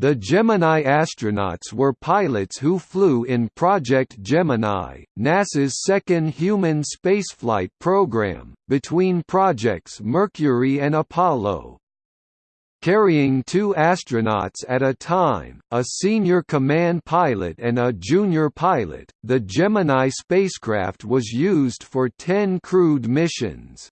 The Gemini astronauts were pilots who flew in Project Gemini, NASA's second human spaceflight program, between projects Mercury and Apollo. Carrying two astronauts at a time, a senior command pilot and a junior pilot, the Gemini spacecraft was used for 10 crewed missions.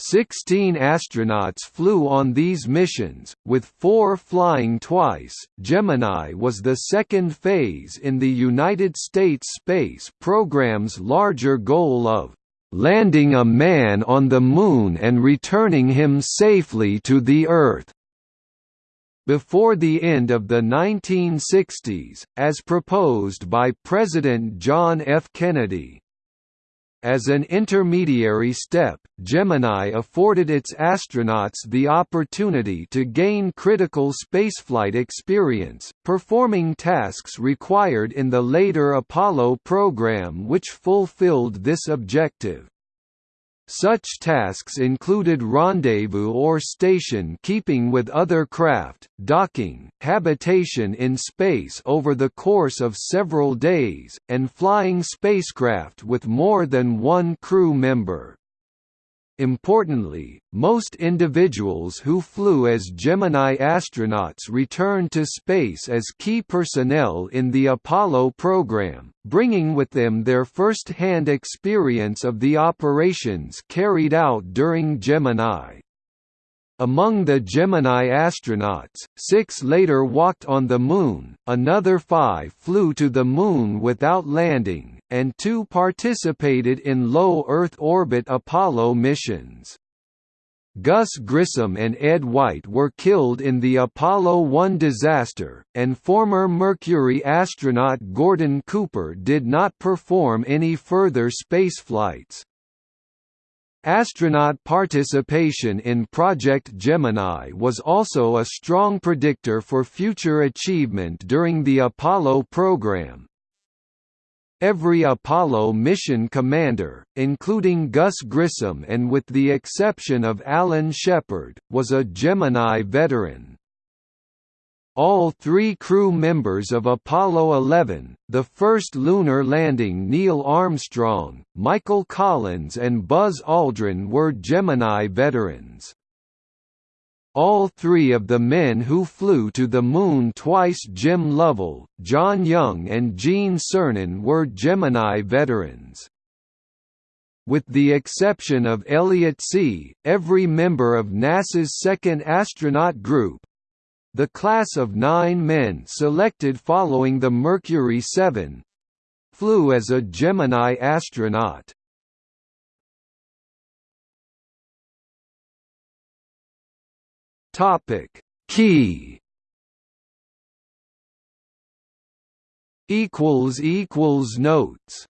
Sixteen astronauts flew on these missions, with four flying twice. Gemini was the second phase in the United States space program's larger goal of landing a man on the Moon and returning him safely to the Earth. Before the end of the 1960s, as proposed by President John F. Kennedy, as an intermediary step, Gemini afforded its astronauts the opportunity to gain critical spaceflight experience, performing tasks required in the later Apollo program which fulfilled this objective. Such tasks included rendezvous or station keeping with other craft, docking, habitation in space over the course of several days, and flying spacecraft with more than one crew member. Importantly, most individuals who flew as Gemini astronauts returned to space as key personnel in the Apollo program, bringing with them their first-hand experience of the operations carried out during Gemini. Among the Gemini astronauts, six later walked on the Moon, another five flew to the Moon without landing, and two participated in low Earth orbit Apollo missions. Gus Grissom and Ed White were killed in the Apollo 1 disaster, and former Mercury astronaut Gordon Cooper did not perform any further spaceflights. Astronaut participation in Project Gemini was also a strong predictor for future achievement during the Apollo program. Every Apollo mission commander, including Gus Grissom and with the exception of Alan Shepard, was a Gemini veteran. All three crew members of Apollo 11, the first lunar landing Neil Armstrong, Michael Collins and Buzz Aldrin were Gemini veterans. All three of the men who flew to the Moon twice Jim Lovell, John Young and Gene Cernan were Gemini veterans. With the exception of Elliot See., every member of NASA's second astronaut group, the class of nine men selected following the Mercury 7 flew as a Gemini astronaut. Topic. Key. Equals equals notes